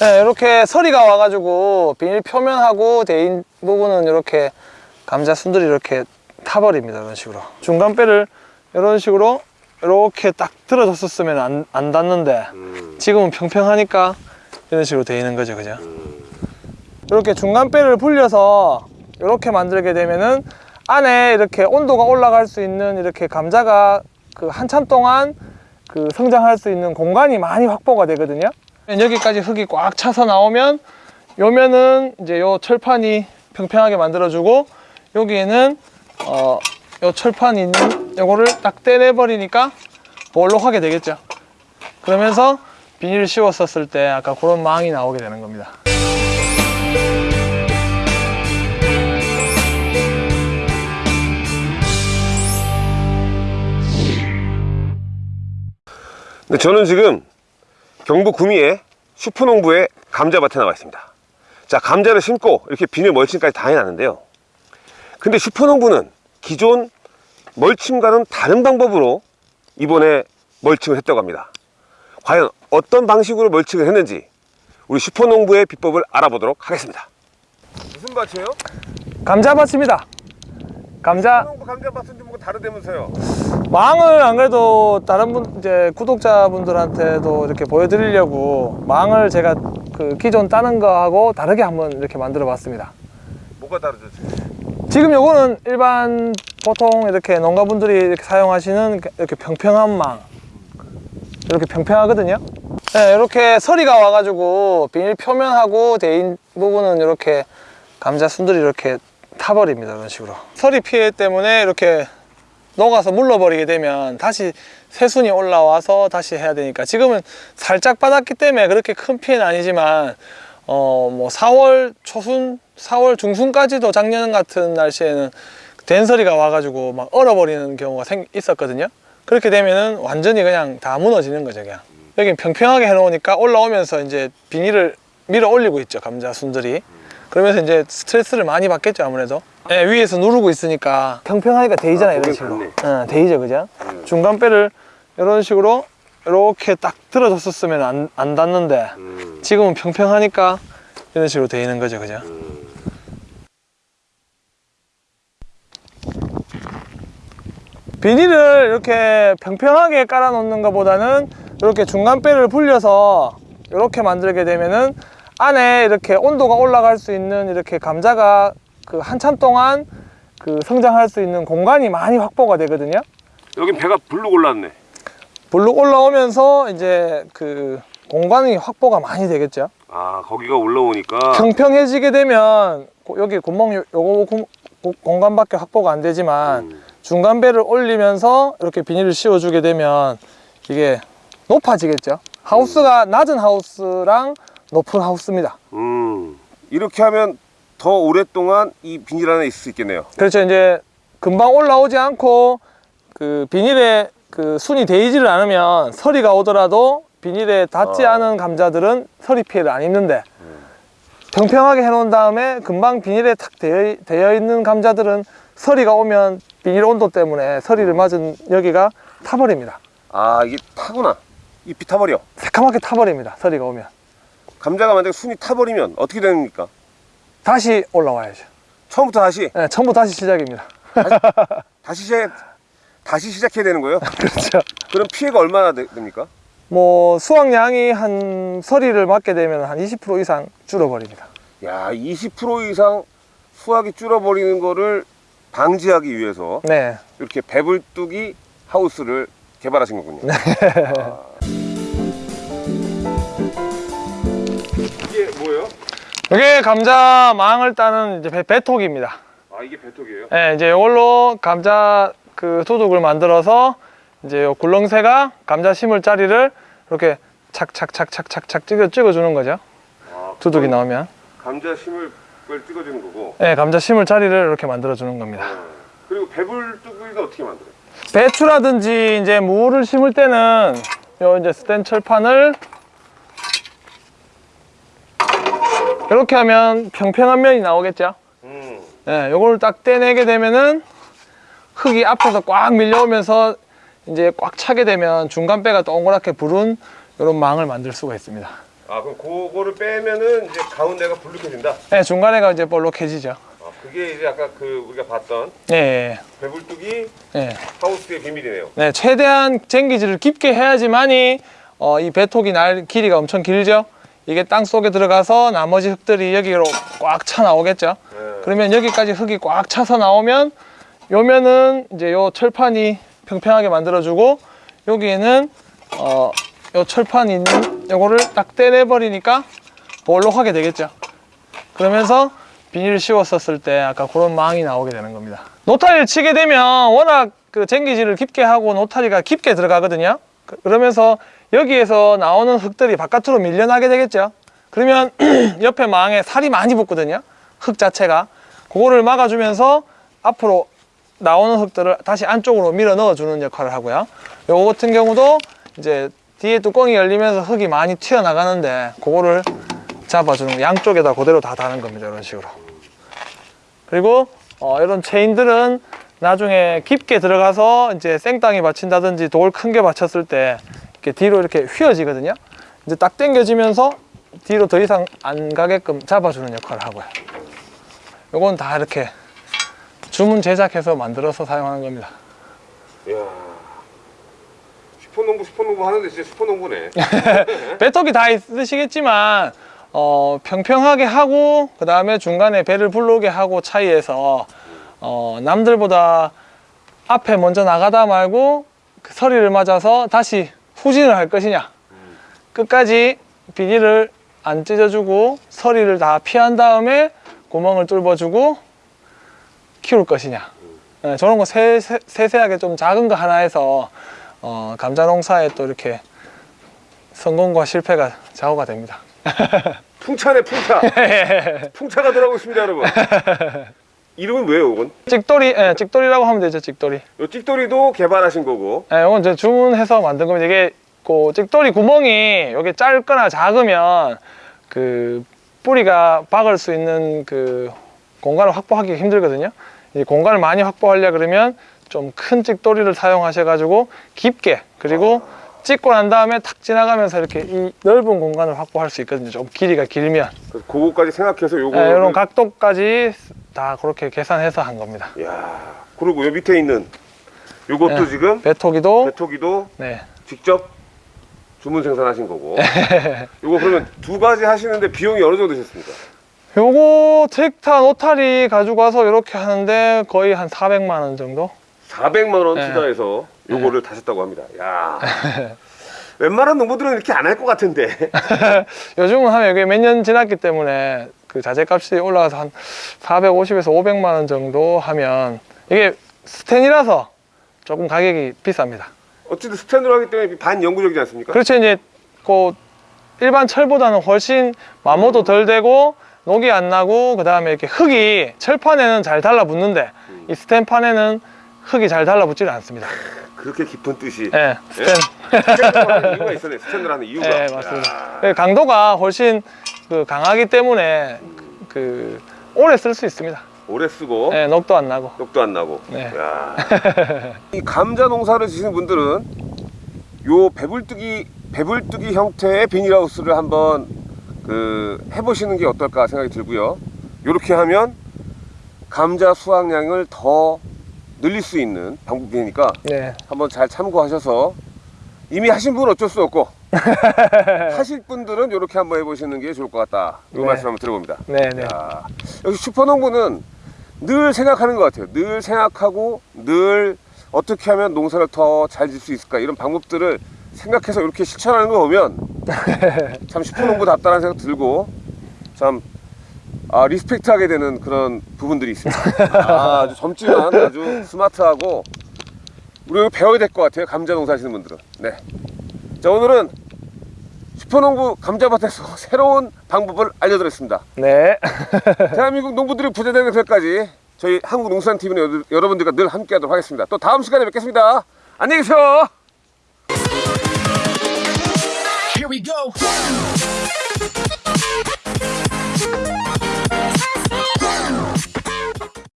네, 이렇게 서리가 와가지고 비닐 표면하고 대인 부분은 이렇게 감자 순들이 이렇게 타버립니다 이런 식으로. 중간 뼈를 이런 식으로 이렇게 딱 들어줬었으면 안, 안 닿는데 음, 지금은 평평하니까 이런 식으로 되어 있는 거죠 그죠? 이렇게 중간 뼈를 불려서 이렇게 만들게 되면은 안에 이렇게 온도가 올라갈 수 있는 이렇게 감자가 그 한참 동안 그 성장할 수 있는 공간이 많이 확보가 되거든요. 여기까지 흙이 꽉 차서 나오면 요면은 이제 요 철판이 평평하게 만들어주고 여기에는 어, 요 철판이 있는 요거를 딱 떼내 버리니까 볼록하게 되겠죠? 그러면서 비닐을 씌웠었을 때 아까 그런 망이 나오게 되는 겁니다 근데 저는 지금 경북 구미의 슈퍼농부의 감자밭에 나와 있습니다. 자, 감자를 심고 이렇게 비닐 멀칭까지 다 해놨는데요. 근데 슈퍼농부는 기존 멀칭과는 다른 방법으로 이번에 멀칭을 했다고 합니다. 과연 어떤 방식으로 멀칭을 했는지 우리 슈퍼농부의 비법을 알아보도록 하겠습니다. 무슨 밭이에요? 감자밭입니다 감자 슈퍼농부 감자밭인데 뭐가 다르다면서요? 망을 안 그래도 다른 분 이제 구독자분들한테도 이렇게 보여드리려고 망을 제가 그 기존 따는 거하고 다르게 한번 이렇게 만들어 봤습니다 뭐가 다르죠 지금? 지금 요거는 일반 보통 이렇게 농가분들이 이렇게 사용하시는 이렇게 평평한 망 이렇게 평평하거든요 네, 이렇게 서리가 와가지고 비닐 표면하고 대인 부분은 이렇게 감자 순들이 이렇게 타버립니다 이런 식으로. 서리 피해 때문에 이렇게 녹아서 물러버리게 되면 다시 새순이 올라와서 다시 해야 되니까 지금은 살짝 받았기 때문에 그렇게 큰 피해는 아니지만 어 뭐 4월 초순 4월 중순까지도 작년 같은 날씨에는 된서리가 와가지고 막 얼어버리는 경우가 생, 있었거든요. 그렇게 되면은 완전히 그냥 다 무너지는 거죠 그냥. 여긴 평평하게 해놓으니까 올라오면서 이제 비닐을 밀어 올리고 있죠 감자 순들이 그러면서 이제 스트레스를 많이 받겠죠 아무래도. 예, 위에서 누르고 있으니까. 평평하니까 데이잖아 요 아, 이런 식으로. 응, 데이죠 그죠? 중간 뼈를 이런 식으로 이렇게 딱 들어줬었으면 안, 안 닿는데 음, 지금은 평평하니까 이런 식으로 있는 거죠 그죠? 비닐을 이렇게 평평하게 깔아 놓는 것보다는 이렇게 중간 뼈를 불려서 이렇게 만들게 되면은 안에 이렇게 온도가 올라갈 수 있는 이렇게 감자가 그 한참 동안 그 성장할 수 있는 공간이 많이 확보가 되거든요 여긴 배가 불룩 올랐네. 블록 올라오면서 이제 그 공간이 확보가 많이 되겠죠 아 거기가 올라오니까 평평해지게 되면 고- 여기 구멍 요- 요거 공간밖에 확보가 안 되지만 음. 중간 배를 올리면서 이렇게 비닐을 씌워주게 되면 이게 높아지겠죠 하우스가 낮은 하우스랑 높은 하우스입니다 음, 이렇게 하면 더 오랫동안 이 비닐 안에 있을 수 있겠네요. 그렇죠 이제 금방 올라오지 않고 그 비닐에 그 순이 데이지를 않으면 서리가 오더라도 비닐에 닿지 어. 않은 감자들은 서리 피해를 안 입는데 평평하게 해놓은 다음에 금방 비닐에 탁 되어, 되어 있는 감자들은 서리가 오면 비닐 온도 때문에 서리를 맞은 여기가 타버립니다 아 이게 타구나. 잎이 타버려. 새카맣게 타버립니다 서리가 오면 감자가 만약에 순이 타버리면 어떻게 됩니까? 다시 올라와야죠 처음부터 다시 네, 처음부터 다시 시작입니다 다시 시작 다시 시작해야 되는 거예요? 그렇죠 그럼 피해가 얼마나 되- 됩니까? 뭐 수확량이 한 서리를 맞게 되면 한 20% 이상 줄어버립니다 야, 20% 이상 수확이 줄어버리는 거를 방지하기 위해서 네 이렇게 배불뚝이 하우스를 개발하신 거군요. 아. 이게 뭐예요? 이게 감자 망을 따는 이제 배, 배톡입니다. 아, 이게 배톡이에요? 네, 이제 이걸로 감자 그 도둑을 만들어서 이제 요 굴렁쇠가 감자 심을 자리를 이렇게 착착착착착착 찍어 찍어주는 거죠. 아, 두둑이 나오면. 감자 심을 걸 찍어주는 거고. 네, 감자 심을 자리를 이렇게 만들어 주는 겁니다. 아, 그리고 배불뚝이가 어떻게 만들어요? 배추라든지 이제 무를 심을 때는 요 이제 스텐 철판을 이렇게 하면 평평한 면이 나오겠죠. 음. 예, 요걸 딱 떼내게 되면은 흙이 앞에서 꽉 밀려오면서 이제 꽉 차게 되면 중간 배가 동그랗게 부른 이런 망을 만들 수가 있습니다. 아 그럼 그거를 빼면은 이제 가운데가 불룩해진다. 네, 중간에가 이제 볼록해지죠. 아, 그게 이제 아까 그 우리가 봤던 네, 배불뚝이 네, 하우스의 비밀이네요. 네, 최대한 쟁기질을 깊게 해야지만이 어, 이 배톡이 날 길이가 엄청 길죠. 이게 땅 속에 들어가서 나머지 흙들이 여기로 꽉 차 나오겠죠. 네. 그러면 여기까지 흙이 꽉 차서 나오면 요면은 이제 요 철판이 평평하게 만들어주고 여기에는 어, 요 철판이 있는 요거를 딱 떼내 버리니까 볼록하게 되겠죠. 그러면서 비닐을 씌웠었을 때 아까 그런 망이 나오게 되는 겁니다. 노타리를 치게 되면 워낙 그 쟁기질을 깊게 하고 노타리가 깊게 들어가거든요. 그- 그러면서 여기에서 나오는 흙들이 바깥으로 밀려나게 되겠죠. 그러면 옆에 망에 살이 많이 붙거든요. 흙 자체가. 그거를 막아주면서 앞으로 나오는 흙들을 다시 안쪽으로 밀어 넣어주는 역할을 하고요. 요거 같은 경우도 이제 뒤에 뚜껑이 열리면서 흙이 많이 튀어나가는데 그거를 잡아주는 거. 양쪽에다 그대로 다 다는 겁니다. 이런 식으로. 그리고 어, 이런 체인들은 나중에 깊게 들어가서 이제 생땅이 받친다든지 돌 큰 게 받쳤을 때 이렇게 뒤로 이렇게 휘어지거든요. 이제 딱 당겨지면서 뒤로 더 이상 안 가게끔 잡아주는 역할을 하고요. 요건 다 이렇게 주문 제작해서 만들어서 사용하는 겁니다. 이야. 슈퍼농부 슈퍼농부 하는데 진짜 슈퍼농부네. 배턱이 다 있으시겠지만 어, 평평하게 하고 그 다음에 중간에 배를 불러오게 하고 차이에서 어, 남들보다 앞에 먼저 나가다 말고 그 서리를 맞아서 다시 후진을 할 것이냐 끝까지 비닐을 안 찢어주고 서리를 다 피한 다음에 구멍을 뚫어주고 키울 것이냐 네, 저런 거 세, 세, 세세하게 좀 작은 거 하나 해서 어, 감자 농사에 또 이렇게 성공과 실패가 좌우가 됩니다. 풍차네 풍차. 풍차가 들어가고 있습니다 여러분. 이름은 뭐예요 이건? 찍돌이, 예, 찍돌이라고 하면 되죠, 찍돌이. 요 찍돌이도 개발하신 거고. 예, 이건 이제 주문해서 만든 겁니다. 이게 그 찍돌이 구멍이 여기 짧거나 작으면 그 뿌리가 박을 수 있는 그 공간을 확보하기 힘들거든요. 이 공간을 많이 확보하려 그러면 좀 큰 찍돌이를 사용하셔 가지고 깊게 그리고 찍고 난 다음에 탁 지나가면서 이렇게 이 넓은 공간을 확보할 수 있거든요. 좀 길이가 길면. 그거까지 생각해서 요거. 네, 이런 각도까지 다 그렇게 계산해서 한 겁니다. 야. 그리고 요 밑에 있는 요것도 네. 지금 배토기도 배토기도 네. 직접 주문 생산하신 거고. 요거 그러면 두 가지 하시는데 비용이 어느 정도 드셨습니까? 요거 트랙타 노타리 가지고 와서 이렇게 하는데 거의 한 400만 원 정도? 400만 원 네. 투자해서 요거를 다셨다고 합니다. 야. 웬만한 농부들은 이렇게 안 할 것 같은데. 요즘은 하면 이게 몇 년 지났기 때문에 그 자재값이 올라가서 한 450에서 500만 원 정도 하면 이게 스텐이라서 조금 가격이 비쌉니다. 어쨌든 스탠드로 하기 때문에 반영구적이지 않습니까? 그렇죠 이제 그 일반 철보다는 훨씬 마모도 덜 되고 녹이 안 나고 그 다음에 이렇게 흙이 철판에는 잘 달라붙는데 이 스텐판에는 흙이 잘 달라붙지를 않습니다. 그렇게 깊은 뜻이. 예, 스텐. 스탠드로 하는 이유가 있었네. 스탠드로 하는 이유가. 네, 맞습니다. 야. 그 강도가 훨씬 그 강하기 때문에 그 오래 쓸 수 있습니다. 오래 쓰고 네, 녹도 안 나고. 떡도 안 나고. 네. 야. 이 감자 농사를 지시는 분들은 요 배불뚝이 배불뚝이 형태의 비닐하우스를 한번 그 해보시는 게 어떨까 생각이 들고요. 이렇게 하면 감자 수확량을 더 늘릴 수 있는 방법이니까 네, 한번 잘 참고하셔서 이미 하신 분은 어쩔 수 없고 하실 분들은 이렇게 한번 해보시는 게 좋을 것 같다. 이 네. 말씀 한번 들어봅니다. 네, 네. 야, 역시 슈퍼농부는 늘 생각하는 것 같아요. 늘 생각하고 늘 어떻게 하면 농사를 더 잘 질 수 있을까 이런 방법들을 생각해서 이렇게 실천하는 거 보면 참 슈퍼농부답다는 생각 들고 참 아, respect하게 되는 그런 부분들이 있습니다. 아, 아주 젊지만 아주 스마트하고 우리 배워야 될 것 같아요. 감자 농사 하시는 분들은. 네. 자 오늘은 슈퍼농부 감자밭에서 새로운 방법을 알려드렸습니다. 네. 대한민국 농부들이 부자되는 그날까지 저희 한국농수산TV는 여러분들과 늘 함께하도록 하겠습니다. 또 다음 시간에 뵙겠습니다. 안녕히 계세요. Here we go.